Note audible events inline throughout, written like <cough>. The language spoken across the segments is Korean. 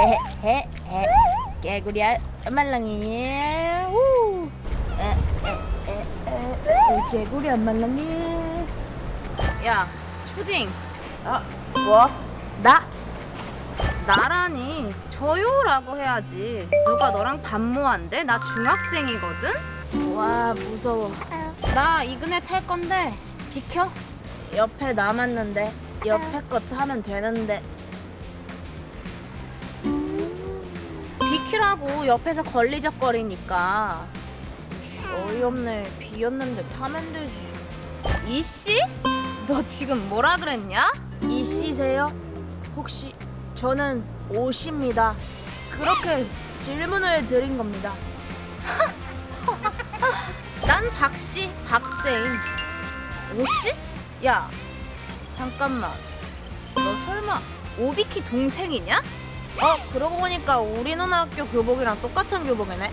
<laughs> 헤헤헤 개구리알 말랑이 우 개구리알 말랑이 야, 초딩. 아 뭐? 나? 나라니 저요라고 해야지. 누가 너랑 반모한대? 나 중학생이거든. 와 무서워 나 이근에 탈 건데 비켜. 옆에 남았는데 옆에 것 하면 되는데 비키라고 옆에서 걸리적거리니까. 어이없네 비었는데 타면 되지 이씨? 너 지금 뭐라 그랬냐? 이씨세요? 혹시 저는 오씨입니다 그렇게 질문을 드린 겁니다 <laughs> 난 박씨, 박세인. 오씨? 야, 잠깐만. 너 설마 오비키 동생이냐? 어 그러고 보니까 우리 누나 학교 교복이랑 똑같은 교복이네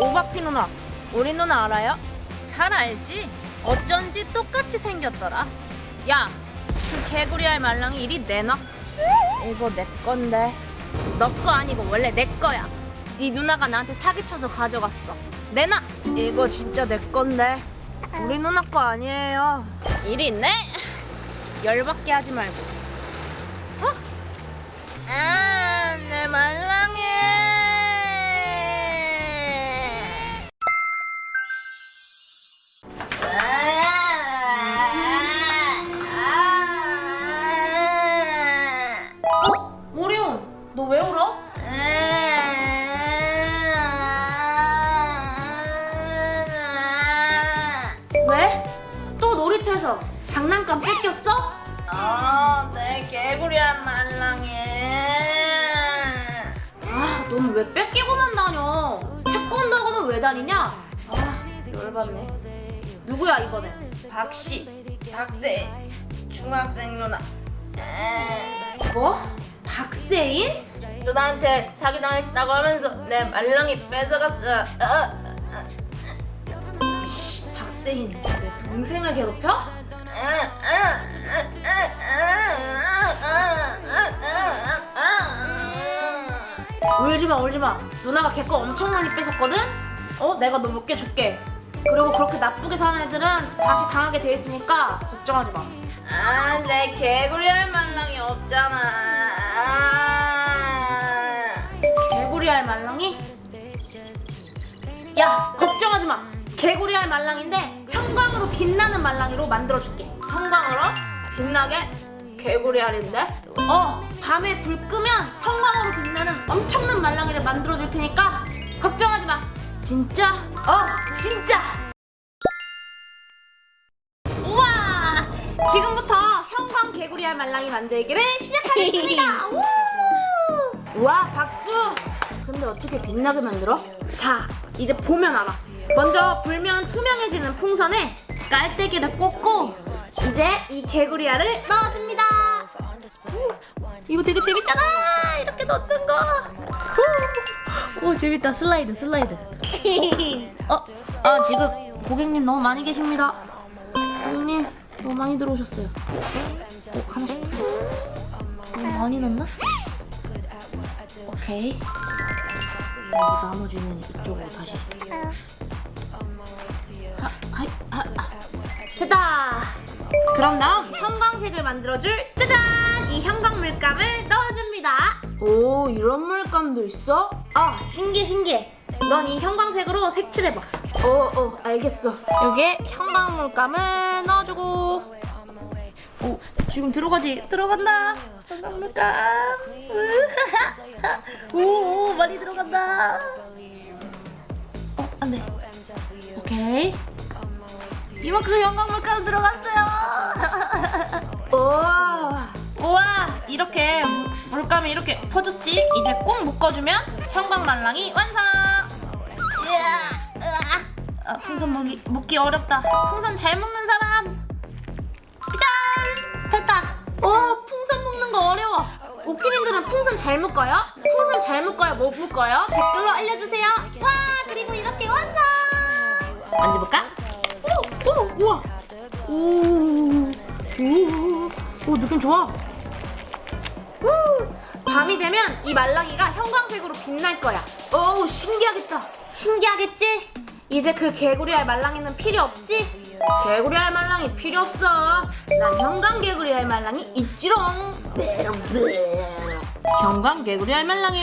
오바키 누나 우리 누나 알아요? 잘 알지? 어쩐지 똑같이 생겼더라. 야, 그 개구리 알 말랑이 이리 내놔. 이거 내 건데 너 거 아니고 원래 내 거야. 네 누나가 나한테 사기쳐서 가져갔어. 내놔. 이거 진짜 내 건데 우리 누나 거 아니에요 이리 내. 열받게 하지 말고. 장난감 뺏겼어? 아, 내 개구리한 말랑이. 아, 넌 왜 뺏기고만 다녀? 태권도학원은 왜 다니냐? 아, 열받네. 누구야 이번엔? 박씨, 박세, 중학생 누나. 뭐? 박세인? 누나한테 사기당했다고 하면서 내 말랑이 뺏어갔어. 어. 씨, 박세인 내 동생을 괴롭혀? 울지마 울지마 누나가 걔 거 엄청 많이 뺏었거든? 어? 내가 너 몇 개 줄게 그리고 그렇게 나쁘게 사는 애들은 다시 당하게 돼 있으니까 걱정하지 마 아, 내 개구리 할 말랑이 없잖아. 개구리알 말랑이? 야 걱정하지 마 개구리알 말랑인데 형광으로 빛나는 말랑이로 만들어줄게 형광으로 빛나게 개구리 알인데? 어 밤에 불 끄면 형광으로 빛나는 엄청난 말랑이를 만들어줄 테니까 걱정하지 마 진짜? 어, 진짜! 우와! 지금부터 형광 개구리 알 말랑이 만들기를 시작하겠습니다! <laughs> 우! 와, 박수! 근데 어떻게 빛나게 만들어? 자, 이제 보면 알아. 먼저 불면 투명해지는 풍선에 깔때기를 꽂고 이제 이 개구리알을 넣어줍니다. 우, 이거 되게 재밌잖아! 이렇게 넣는 거! 우! 오, 재밌다. 슬라이드, 슬라이드. <laughs> 어, 아 지금 고객님 너무 많이 계십니다. 고객님 너무 많이 들어오셨어요. 어, 하나씩 더. 너무 많이 넣나? 오케이. 나머지는 이쪽으로 다시. 됐다. 그럼 다음 형광색을 만들어줄 짜잔 이 형광 물감을 넣어줍니다. 오 이런 물감도 있어? 아 신기해 신기해. 넌 이 형광색으로 색칠해봐. 어, 어, 알겠어. 여기에 형광 물감을 넣어주고. 오, 지금 들어가지? 들어간다. 형광 물감. <laughs> 오, 오, 많이 들어간다. 어, 안 돼. 오케이. 이만큼 형광 물감 들어갔어요. <laughs> 우와. 우와, 이렇게 물감이 이렇게 퍼졌지? 이제 꾹 묶어주면 형광 말랑이 완성. 아, 풍선 묶기, 묶기 어렵다. 풍선 잘 묶는 사람. 짠! 됐다. 와, 풍선 묶는 거 어려워. 오피님들은 풍선 잘 묶어요? 풍선 잘 묶어요? 못 묶어요? 댓글로 알려주세요. 와, 그리고 이렇게 완성. 만져볼까? 오, 오, 우와. 오, 오, 오, 느낌 좋아. 우, 밤이 되면 이 말랑이가 형광색으로 빛날 거야. 어우 신기하겠다. 신기하겠지? 이제 그 개구리알 말랑이는 필요 없지? 개구리알 말랑이 필요 없어. 난 형광 개구리알 말랑이 있지롱. 경관 개구리 알 말랑이.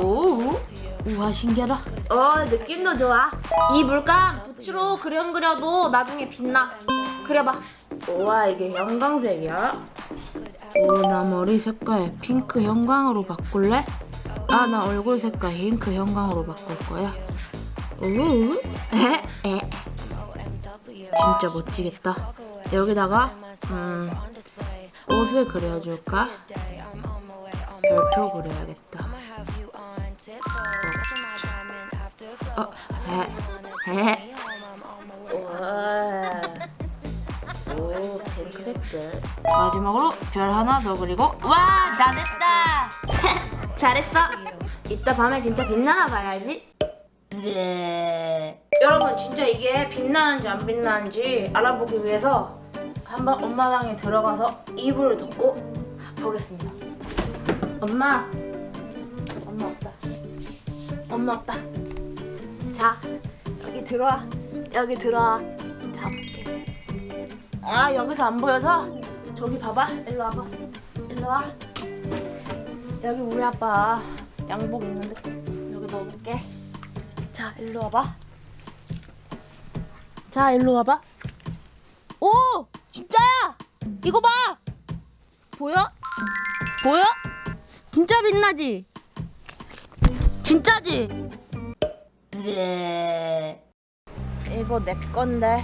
오. 우와 신기하다. 어 느낌도 좋아. 이 물감 붓으로 그림 그려도 나중에 빛나. 그려봐. 우와 이게 형광색이야. 오, 나 머리 색깔 핑크 형광으로 바꿀래? 아, 나 얼굴 색깔 잉크 형광으로 바꿀 거야. 우. 진짜 멋지겠다. 여기다가 음 꽃을 그려줄까? 별표 그려야겠다. 어, 에, 에. 우와. 오 핑크 색깔. 마지막으로 별 하나 더 그리고 와, 다 됐다. <laughs> 잘했어. 이따 밤에 진짜 빛나나 봐야지. 여러분 진짜 이게 빛나는지 안 빛나는지 알아보기 위해서 한번 엄마 방에 들어가서 이불을 덮고 보겠습니다. 엄마, 엄마 없다. 엄마 없다. 자 여기 들어와. 여기 들어와. 잡을게. 아 여기서 안 보여서 저기 봐봐. 일로 와봐. 일로 와. 여기 우리 아빠 양복 있는데 여기 넣어볼게. 자, 일로 와봐. 자, 일로 와봐. 오, 진짜야. 이거 봐. 보여? 보여? 진짜 빛나지? 진짜지? 이거 내 건데.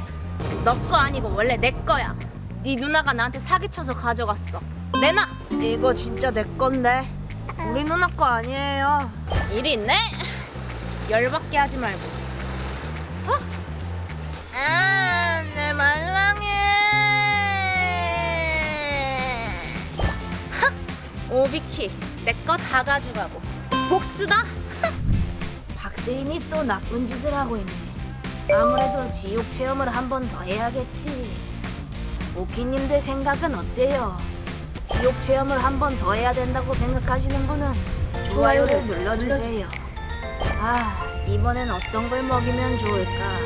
너 거 아니고 원래 내 거야. 네 누나가 나한테 사기쳐서 가져갔어. 내놔. 이거 진짜 내 건데. 우리 누나 거 아니에요. 일이 있네. 열받게 하지 말고. 아, 내 말랑이. 오비키, 내 거 다 가져가고. 복수다. 박세인이 또 나쁜 짓을 하고 있네. 아무래도 지옥 체험을 한 번 더 해야겠지. 오키님들 생각은 어때요? 지옥 체험을 한 번 더 해야 된다고 생각하시는 분은 좋아요를 눌러주세요. 아, 이번엔 어떤 걸 먹이면 좋을까?